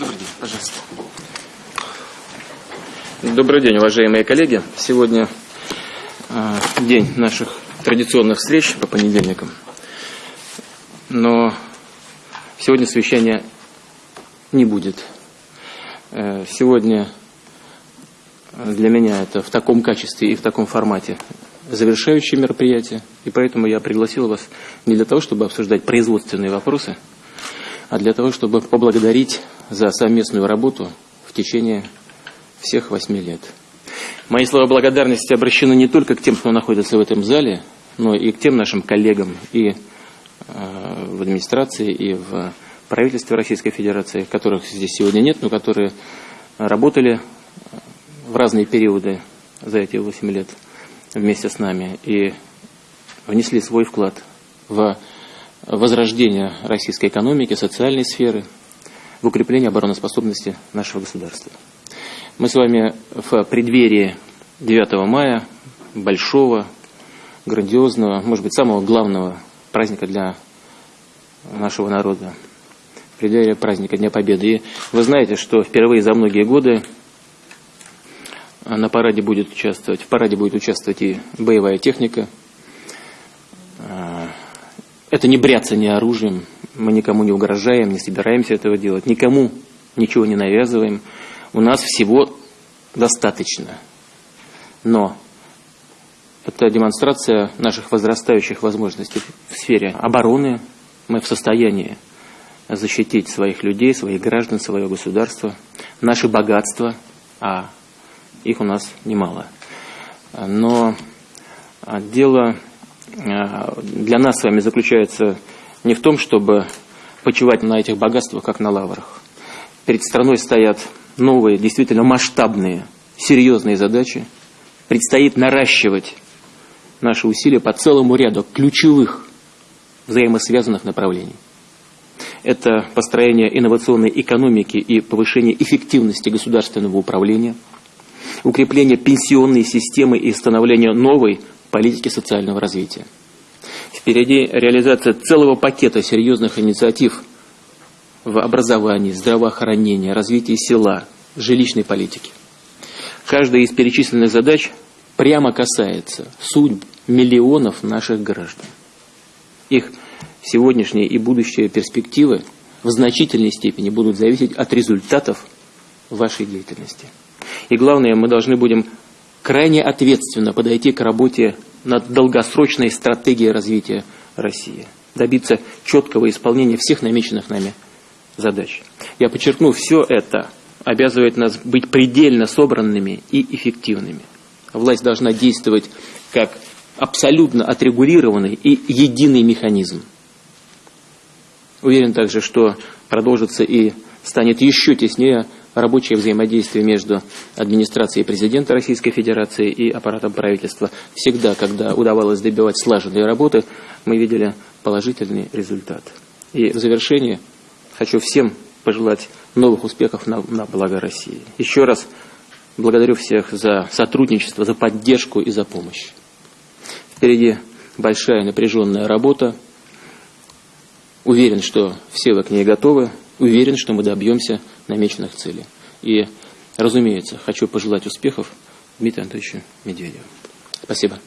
Добрый день, пожалуйста. Добрый день, уважаемые коллеги. Сегодня э, день наших традиционных встреч по понедельникам. Но сегодня совещания не будет. Э, сегодня для меня это в таком качестве и в таком формате завершающее мероприятие. И поэтому я пригласил вас не для того, чтобы обсуждать производственные вопросы, а для того, чтобы поблагодарить за совместную работу в течение всех восьми лет. Мои слова благодарности обращены не только к тем, кто находится в этом зале, но и к тем нашим коллегам и э, в администрации, и в правительстве Российской Федерации, которых здесь сегодня нет, но которые работали в разные периоды за эти восемь лет вместе с нами и внесли свой вклад в возрождение российской экономики, социальной сферы, в укрепление обороноспособности нашего государства. Мы с вами в преддверии 9 мая, большого, грандиозного, может быть, самого главного праздника для нашего народа, в преддверии праздника Дня Победы. И вы знаете, что впервые за многие годы на параде будет участвовать, в параде будет участвовать и боевая техника. Это не бряцание оружием, мы никому не угрожаем, не собираемся этого делать, никому ничего не навязываем. У нас всего достаточно. Но это демонстрация наших возрастающих возможностей в сфере обороны. Мы в состоянии защитить своих людей, своих граждан, свое государство, наши богатства, а их у нас немало. Но дело для нас с вами заключается не в том, чтобы почивать на этих богатствах, как на лаврах. Перед страной стоят новые, действительно масштабные, серьезные задачи. Предстоит наращивать наши усилия по целому ряду ключевых взаимосвязанных направлений. Это построение инновационной экономики и повышение эффективности государственного управления, укрепление пенсионной системы и становление новой политики социального развития. Впереди реализация целого пакета серьезных инициатив в образовании, здравоохранении, развитии села, жилищной политики. Каждая из перечисленных задач прямо касается судьб миллионов наших граждан. Их сегодняшние и будущие перспективы в значительной степени будут зависеть от результатов вашей деятельности. И главное, мы должны будем крайне ответственно подойти к работе над долгосрочной стратегией развития России, добиться четкого исполнения всех намеченных нами задач. Я подчеркну, все это обязывает нас быть предельно собранными и эффективными. Власть должна действовать как абсолютно отрегулированный и единый механизм. Уверен также, что продолжится и станет еще теснее рабочее взаимодействие между администрацией президента Российской Федерации и аппаратом правительства. Всегда, когда удавалось добивать слаженные работы, мы видели положительный результат. И в завершение хочу всем пожелать новых успехов на, на благо России. Еще раз благодарю всех за сотрудничество, за поддержку и за помощь. Впереди большая напряженная работа. Уверен, что все вы к ней готовы. Уверен, что мы добьемся намеченных целей. И, разумеется, хочу пожелать успехов Дмитрию Анатольевичу Медведеву. Спасибо.